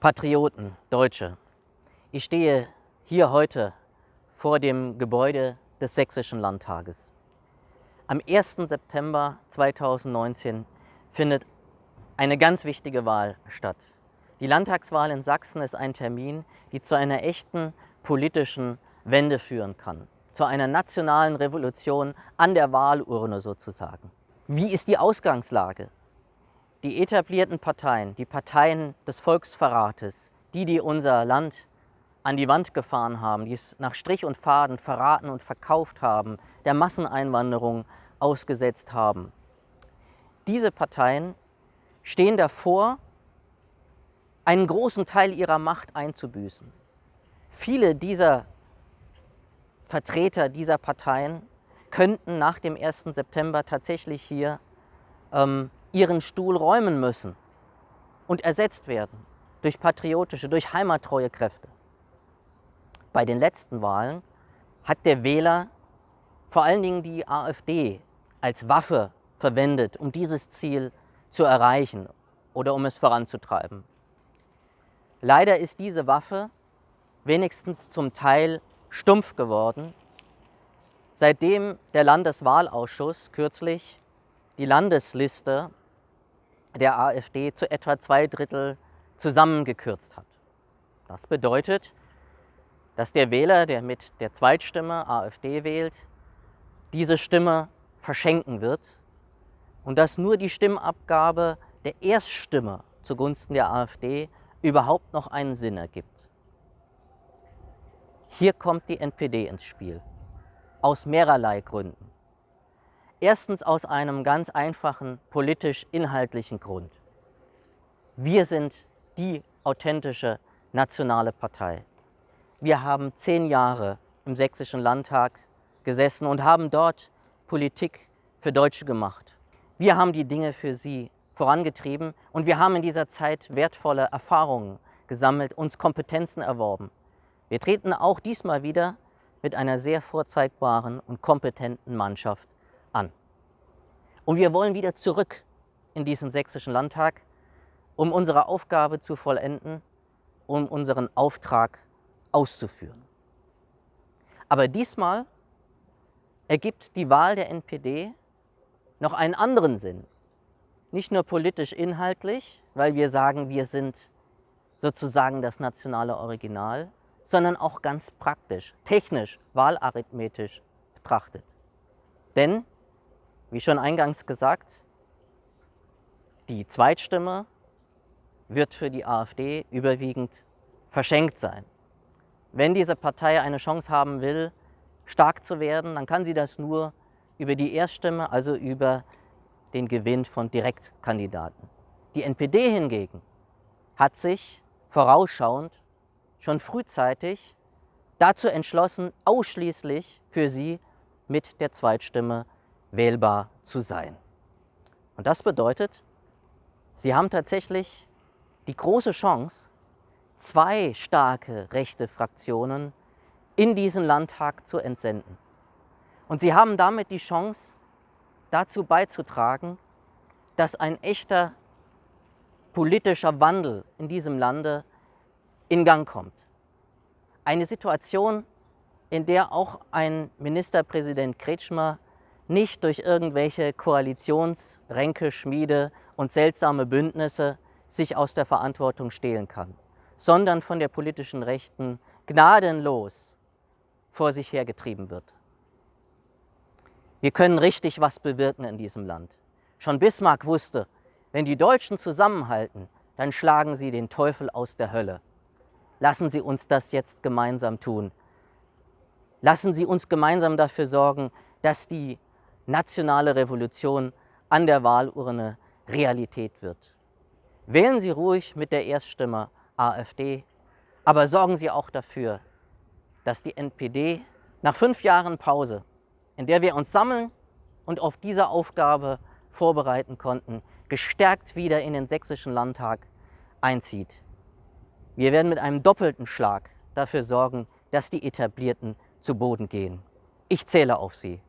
Patrioten, Deutsche, ich stehe hier heute vor dem Gebäude des Sächsischen Landtages. Am 1. September 2019 findet eine ganz wichtige Wahl statt. Die Landtagswahl in Sachsen ist ein Termin, die zu einer echten politischen Wende führen kann, zu einer nationalen Revolution an der Wahlurne sozusagen. Wie ist die Ausgangslage? Die etablierten Parteien, die Parteien des Volksverrates, die, die unser Land an die Wand gefahren haben, die es nach Strich und Faden verraten und verkauft haben, der Masseneinwanderung ausgesetzt haben. Diese Parteien stehen davor, einen großen Teil ihrer Macht einzubüßen. Viele dieser Vertreter dieser Parteien könnten nach dem 1. September tatsächlich hier ähm, ihren Stuhl räumen müssen und ersetzt werden durch patriotische, durch heimattreue Kräfte. Bei den letzten Wahlen hat der Wähler vor allen Dingen die AfD als Waffe verwendet, um dieses Ziel zu erreichen oder um es voranzutreiben. Leider ist diese Waffe wenigstens zum Teil stumpf geworden, seitdem der Landeswahlausschuss kürzlich die Landesliste der AfD zu etwa zwei Drittel zusammengekürzt hat. Das bedeutet, dass der Wähler, der mit der Zweitstimme AfD wählt, diese Stimme verschenken wird und dass nur die Stimmabgabe der Erststimme zugunsten der AfD überhaupt noch einen Sinn ergibt. Hier kommt die NPD ins Spiel, aus mehrerlei Gründen. Erstens aus einem ganz einfachen politisch-inhaltlichen Grund. Wir sind die authentische nationale Partei. Wir haben zehn Jahre im Sächsischen Landtag gesessen und haben dort Politik für Deutsche gemacht. Wir haben die Dinge für sie vorangetrieben und wir haben in dieser Zeit wertvolle Erfahrungen gesammelt, uns Kompetenzen erworben. Wir treten auch diesmal wieder mit einer sehr vorzeigbaren und kompetenten Mannschaft an. Und wir wollen wieder zurück in diesen sächsischen Landtag, um unsere Aufgabe zu vollenden, um unseren Auftrag auszuführen. Aber diesmal ergibt die Wahl der NPD noch einen anderen Sinn. Nicht nur politisch inhaltlich, weil wir sagen, wir sind sozusagen das nationale Original, sondern auch ganz praktisch, technisch, wahlarithmetisch betrachtet. Denn, wie schon eingangs gesagt, die Zweitstimme wird für die AfD überwiegend verschenkt sein. Wenn diese Partei eine Chance haben will, stark zu werden, dann kann sie das nur über die Erststimme, also über den Gewinn von Direktkandidaten. Die NPD hingegen hat sich vorausschauend schon frühzeitig dazu entschlossen, ausschließlich für sie mit der Zweitstimme wählbar zu sein. Und das bedeutet, sie haben tatsächlich die große Chance, zwei starke rechte Fraktionen in diesen Landtag zu entsenden. Und sie haben damit die Chance, dazu beizutragen, dass ein echter politischer Wandel in diesem Lande in Gang kommt. Eine Situation, in der auch ein Ministerpräsident Kretschmer nicht durch irgendwelche Koalitionsränke, Schmiede und seltsame Bündnisse sich aus der Verantwortung stehlen kann, sondern von der politischen Rechten gnadenlos vor sich hergetrieben wird. Wir können richtig was bewirken in diesem Land. Schon Bismarck wusste, wenn die Deutschen zusammenhalten, dann schlagen sie den Teufel aus der Hölle. Lassen Sie uns das jetzt gemeinsam tun. Lassen Sie uns gemeinsam dafür sorgen, dass die nationale Revolution an der Wahlurne Realität wird. Wählen Sie ruhig mit der Erststimme AfD, aber sorgen Sie auch dafür, dass die NPD nach fünf Jahren Pause, in der wir uns sammeln und auf diese Aufgabe vorbereiten konnten, gestärkt wieder in den sächsischen Landtag einzieht. Wir werden mit einem doppelten Schlag dafür sorgen, dass die Etablierten zu Boden gehen. Ich zähle auf Sie.